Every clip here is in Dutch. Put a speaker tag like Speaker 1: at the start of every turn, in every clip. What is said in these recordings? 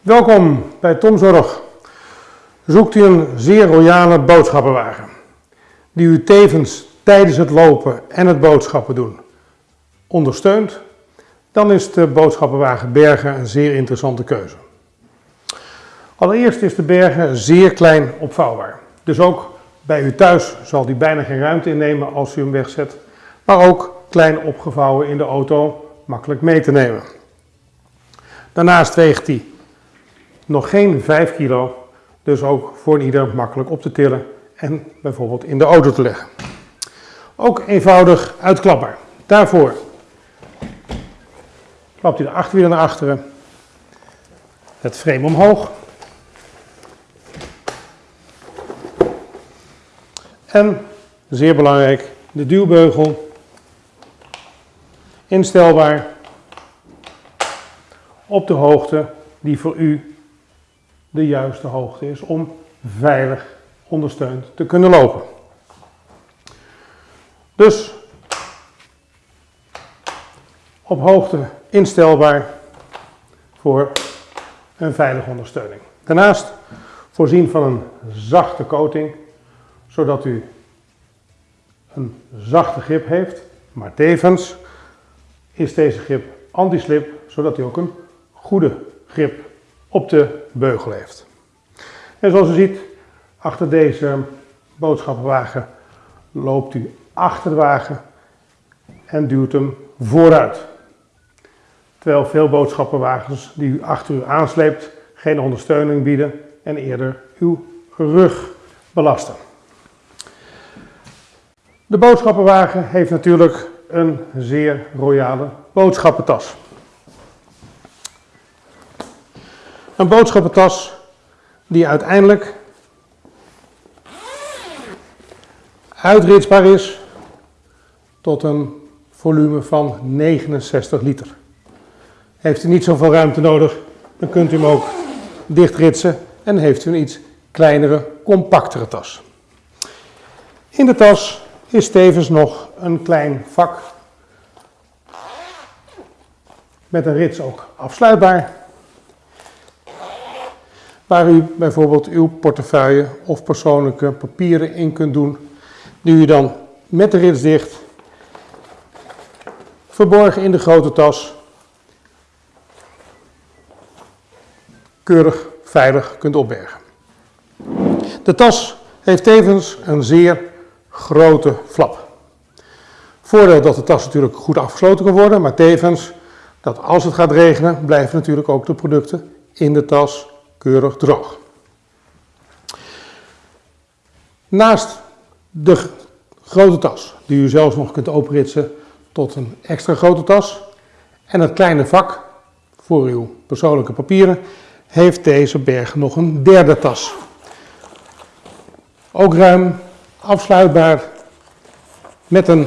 Speaker 1: Welkom bij Tomzorg. Zoekt u een zeer royale boodschappenwagen die u tevens tijdens het lopen en het boodschappen doen ondersteunt, dan is de boodschappenwagen Bergen een zeer interessante keuze. Allereerst is de Bergen zeer klein opvouwbaar. Dus ook bij u thuis zal die bijna geen ruimte innemen als u hem wegzet, maar ook klein opgevouwen in de auto makkelijk mee te nemen. Daarnaast weegt hij nog geen 5 kilo, dus ook voor ieder makkelijk op te tillen en bijvoorbeeld in de auto te leggen. Ook eenvoudig uitklapbaar. Daarvoor klapt hij de achterwielen naar achteren, het frame omhoog en, zeer belangrijk, de duwbeugel instelbaar op de hoogte die voor u de juiste hoogte is om veilig ondersteund te kunnen lopen. Dus op hoogte instelbaar voor een veilige ondersteuning. Daarnaast voorzien van een zachte coating, zodat u een zachte grip heeft, maar tevens is deze grip anti-slip, zodat u ook een goede grip op de beugel heeft. En zoals u ziet, achter deze boodschappenwagen loopt u achter de wagen en duwt hem vooruit. Terwijl veel boodschappenwagens die u achter u aansleept geen ondersteuning bieden en eerder uw rug belasten. De boodschappenwagen heeft natuurlijk een zeer royale boodschappentas. Een boodschappentas die uiteindelijk uitritsbaar is tot een volume van 69 liter. Heeft u niet zoveel ruimte nodig, dan kunt u hem ook dichtritsen en heeft u een iets kleinere, compactere tas. In de tas is tevens nog een klein vak met een rits ook afsluitbaar waar u bijvoorbeeld uw portefeuille of persoonlijke papieren in kunt doen, die u dan met de rits dicht, verborgen in de grote tas, keurig veilig kunt opbergen. De tas heeft tevens een zeer grote flap. Voordeel dat de tas natuurlijk goed afgesloten kan worden, maar tevens dat als het gaat regenen, blijven natuurlijk ook de producten in de tas keurig droog. Naast de grote tas, die u zelfs nog kunt openritsen tot een extra grote tas, en het kleine vak voor uw persoonlijke papieren, heeft deze berg nog een derde tas. Ook ruim, afsluitbaar, met een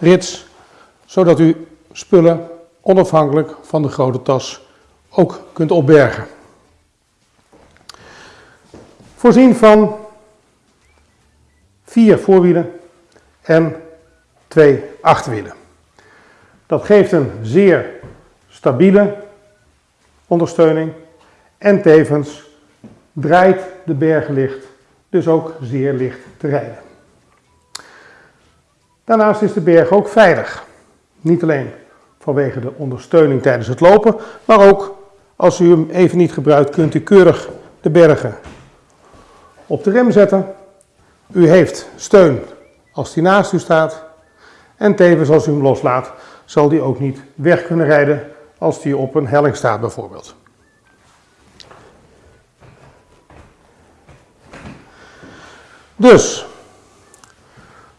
Speaker 1: rits, zodat u spullen onafhankelijk van de grote tas ook kunt opbergen. Voorzien van vier voorwielen en twee achterwielen. Dat geeft een zeer stabiele ondersteuning en tevens draait de berg licht, dus ook zeer licht te rijden. Daarnaast is de berg ook veilig. Niet alleen vanwege de ondersteuning tijdens het lopen, maar ook als u hem even niet gebruikt, kunt u keurig de bergen op de rem zetten. U heeft steun als die naast u staat. En tevens als u hem loslaat, zal die ook niet weg kunnen rijden als die op een helling staat bijvoorbeeld. Dus,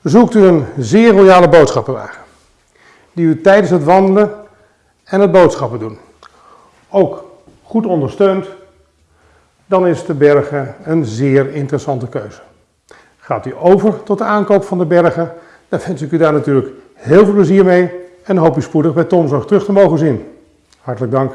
Speaker 1: zoekt u een zeer royale boodschappenwagen, die u tijdens het wandelen en het boodschappen doen ook goed ondersteunt dan is de bergen een zeer interessante keuze. Gaat u over tot de aankoop van de bergen, dan wens ik u daar natuurlijk heel veel plezier mee en hoop u spoedig bij Tomzorg terug te mogen zien. Hartelijk dank.